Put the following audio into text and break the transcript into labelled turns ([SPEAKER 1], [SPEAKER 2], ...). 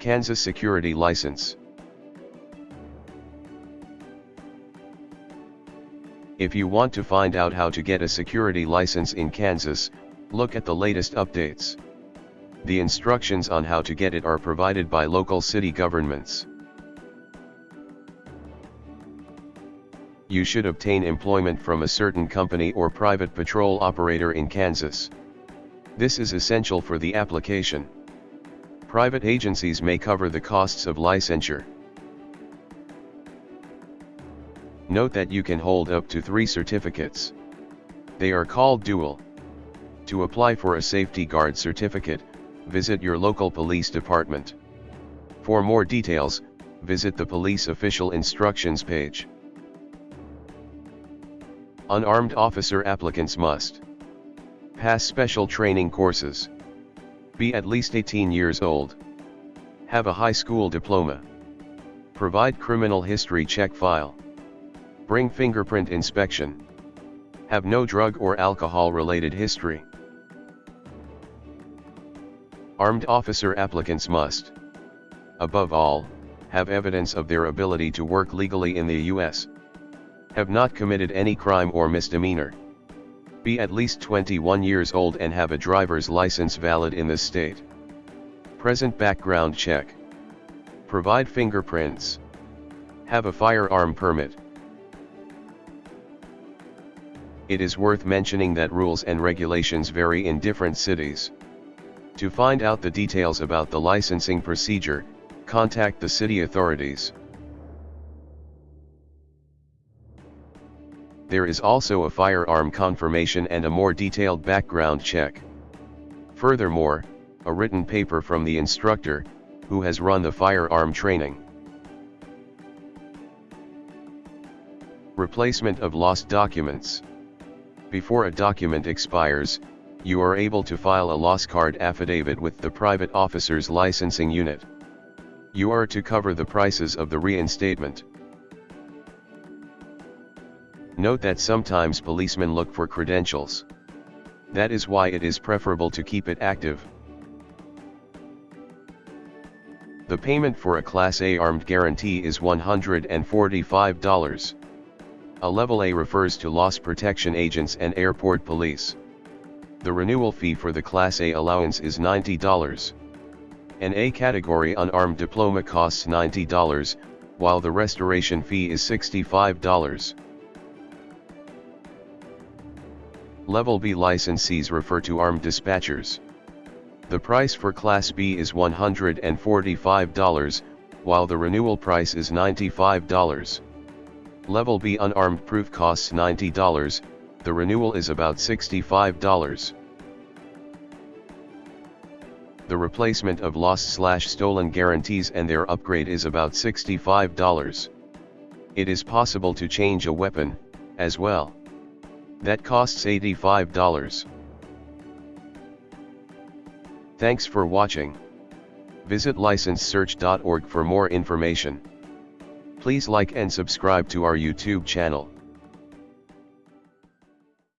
[SPEAKER 1] Kansas Security License. If you want to find out how to get a security license in Kansas, look at the latest updates. The instructions on how to get it are provided by local city governments. You should obtain employment from a certain company or private patrol operator in Kansas. This is essential for the application. Private agencies may cover the costs of licensure. Note that you can hold up to three certificates. They are called dual. To apply for a safety guard certificate, visit your local police department. For more details, visit the police official instructions page. Unarmed officer applicants must pass special training courses, be at least 18 years old, have a high school diploma, provide criminal history check file, Bring fingerprint inspection. Have no drug or alcohol related history. Armed officer applicants must. Above all, have evidence of their ability to work legally in the U.S. Have not committed any crime or misdemeanor. Be at least 21 years old and have a driver's license valid in this state. Present background check. Provide fingerprints. Have a firearm permit. It is worth mentioning that rules and regulations vary in different cities. To find out the details about the licensing procedure, contact the city authorities. There is also a firearm confirmation and a more detailed background check. Furthermore, a written paper from the instructor, who has run the firearm training. Replacement of lost documents. Before a document expires, you are able to file a loss card affidavit with the private officer's licensing unit. You are to cover the prices of the reinstatement. Note that sometimes policemen look for credentials. That is why it is preferable to keep it active. The payment for a Class A armed guarantee is $145. A Level A refers to loss protection agents and airport police. The renewal fee for the Class A allowance is $90. An A category unarmed diploma costs $90, while the restoration fee is $65. Level B licensees refer to armed dispatchers. The price for Class B is $145, while the renewal price is $95. Level B unarmed proof costs $90, the renewal is about $65. The replacement of lost slash stolen guarantees and their upgrade is about $65. It is possible to change a weapon, as well. That costs $85. Thanks for watching. Visit licensesearch.org for more information. Please like and subscribe to our YouTube channel.